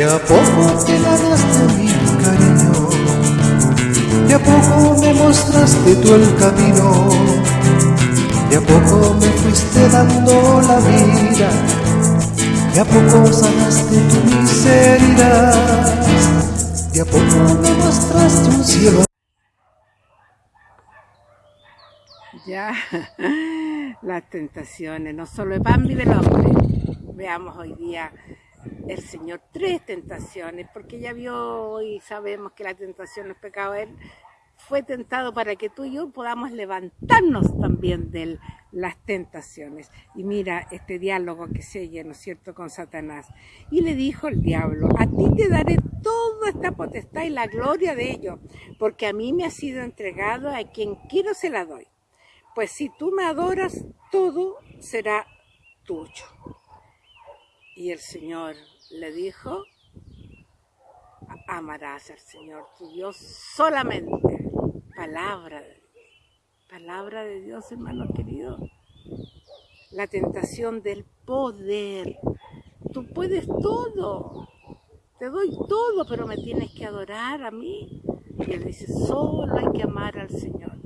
De a poco te ganaste mi cariño, de a poco me mostraste tú el camino, de a poco me fuiste dando la vida, de a poco sanaste tu miseria, de a poco me mostraste un cielo. Ya, las tentaciones, no solo el pan vive el hombre. Veamos hoy día el Señor tres tentaciones, porque ya vio y sabemos que la tentación no es pecado. Él fue tentado para que tú y yo podamos levantarnos también de las tentaciones. Y mira este diálogo que se ¿no es cierto?, con Satanás. Y le dijo el diablo, a ti te daré toda esta potestad y la gloria de ello, porque a mí me ha sido entregado a quien quiero se la doy. Pues si tú me adoras, todo será tuyo. Y el Señor le dijo, amarás al Señor tu Dios solamente. Palabra Palabra de Dios, hermano querido. La tentación del poder. Tú puedes todo. Te doy todo, pero me tienes que adorar a mí. Y él dice, solo hay que amar al Señor.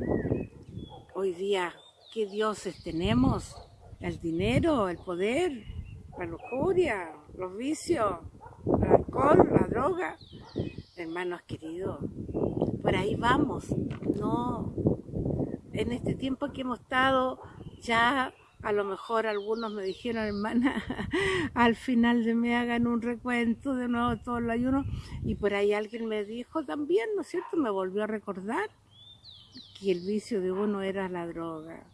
Hoy día, ¿qué dioses tenemos? El dinero, el poder, la lujuria, los vicios, el alcohol, la droga. Hermanos queridos, por ahí vamos. No, en este tiempo que hemos estado ya a lo mejor algunos me dijeron, hermana, al final de me hagan un recuento de nuevo todo el ayuno. Y por ahí alguien me dijo también, ¿no es cierto? Me volvió a recordar que el vicio de uno era la droga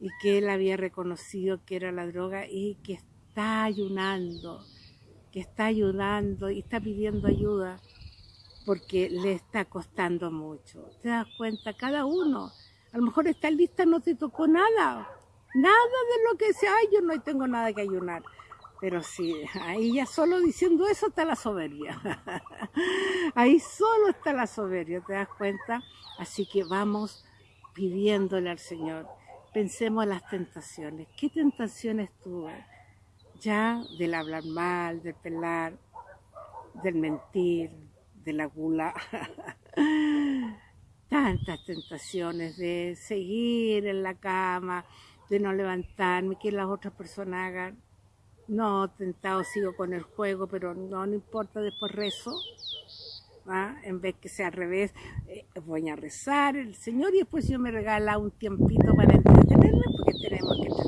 y que él había reconocido que era la droga y que está ayunando, está ayudando y está pidiendo ayuda porque le está costando mucho. ¿Te das cuenta? Cada uno. A lo mejor esta lista no te tocó nada. Nada de lo que sea, yo no tengo nada que ayunar. Pero sí, ahí ya solo diciendo eso está la soberbia. ahí solo está la soberbia, ¿te das cuenta? Así que vamos pidiéndole al Señor. Pensemos en las tentaciones. ¿Qué tentaciones tuve? Ya del hablar mal, del pelar, del mentir, de la gula. Tantas tentaciones de seguir en la cama, de no levantarme, que las otras personas hagan. No, tentado sigo con el juego, pero no, no importa, después rezo. ¿ah? En vez que sea al revés, eh, voy a rezar el Señor y después yo me regala un tiempito para entretenerme, porque tenemos que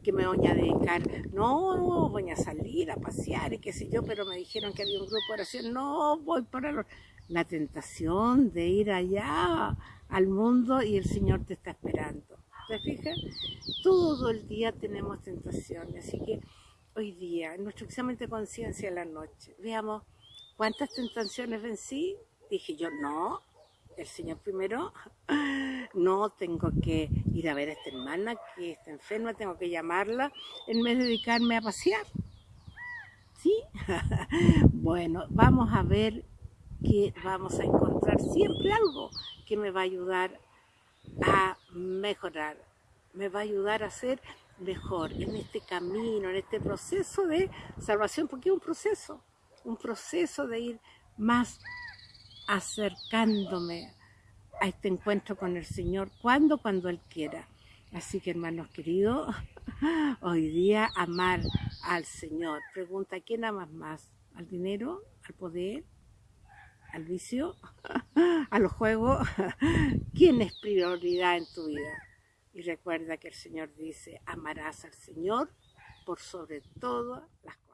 que me voy a dedicar, no, voy a salir a pasear y qué sé yo, pero me dijeron que había un grupo de oración, no, voy para la tentación de ir allá al mundo y el Señor te está esperando. ¿Te fijas? Todo el día tenemos tentaciones, así que hoy día, en nuestro examen de conciencia en la noche, veamos cuántas tentaciones vencí. Dije yo, no, el Señor primero, no tengo que ir a ver a esta hermana que está enferma, tengo que llamarla en vez de dedicarme a pasear. ¿Sí? bueno, vamos a ver que vamos a encontrar siempre algo que me va a ayudar a mejorar, me va a ayudar a ser mejor en este camino, en este proceso de salvación, porque es un proceso, un proceso de ir más acercándome a este encuentro con el Señor. ¿Cuándo? Cuando Él quiera. Así que hermanos queridos, hoy día amar al Señor. Pregunta, ¿quién amas más? ¿Al dinero? ¿Al poder? ¿Al vicio? ¿A los juegos? ¿Quién es prioridad en tu vida? Y recuerda que el Señor dice, amarás al Señor por sobre todas las cosas.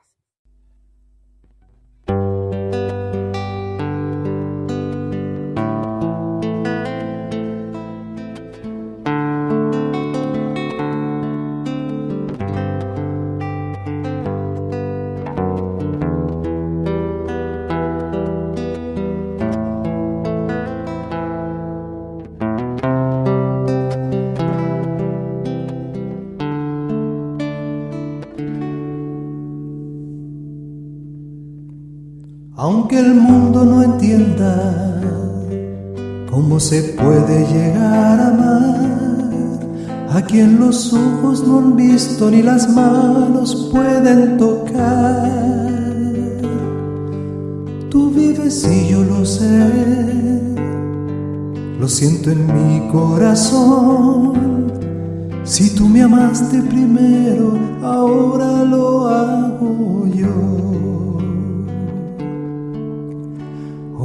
Aunque el mundo no entienda cómo se puede llegar a amar a quien los ojos no han visto ni las manos pueden tocar. Tú vives y yo lo sé, lo siento en mi corazón. Si tú me amaste primero, ahora lo hago yo.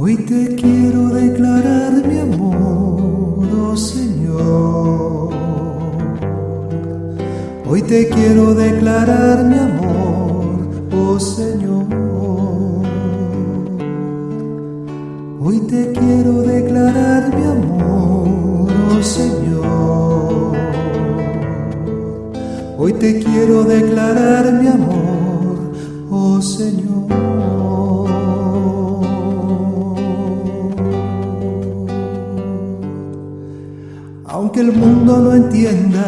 Hoy te quiero declarar mi amor, oh Señor. Hoy te quiero declarar mi amor, oh Señor. Hoy te quiero declarar mi amor, oh Señor. Hoy te quiero declarar mi amor, oh Señor. Aunque el mundo no entienda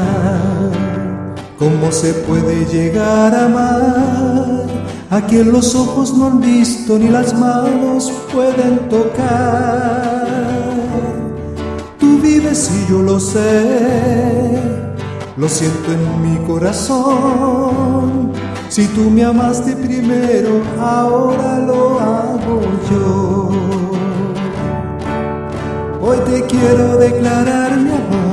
cómo se puede llegar a amar a quien los ojos no han visto ni las manos pueden tocar. Tú vives y yo lo sé, lo siento en mi corazón. Si tú me amaste primero, ahora lo hago yo. Hoy te quiero declarar mi amor,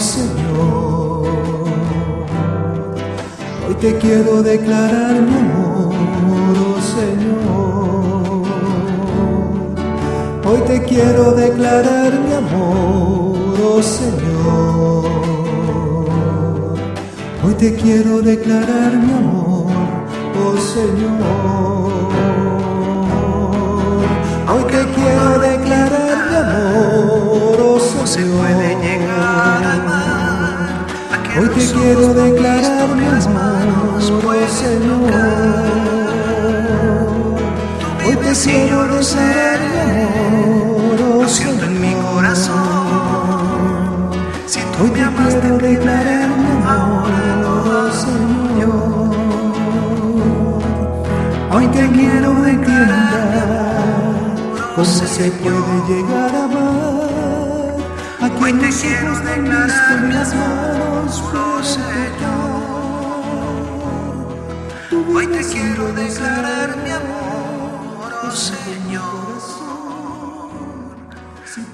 Señor. Hoy te quiero declarar mi amor, oh Señor. Hoy te quiero declarar mi amor, oh Señor. Hoy te quiero declarar mi amor, oh Señor. Hoy te quiero declarar mi amor, oh Señor. Que quiero declarar mi amor, pueden Señor. Hoy te quiero yo lo sé, declarar mi amor, oh siento en mi Señor. corazón. Si tú Hoy te amaste quiero declarar mi amor, oh Señor. Hoy te quiero declarar cómo se Señor. puede llegar a amar a Hoy te quiero declarar mi amor, Hoy te quiero declarar mi amor, oh Señor.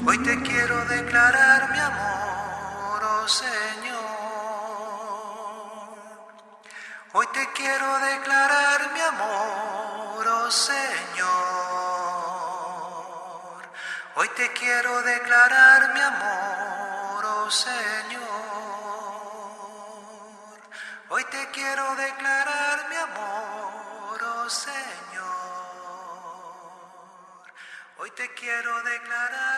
Hoy te quiero declarar mi amor, oh Señor. Hoy te quiero declarar mi amor, oh Señor. Hoy te quiero declarar mi amor, oh Señor. Hoy te quiero declarar quiero declarar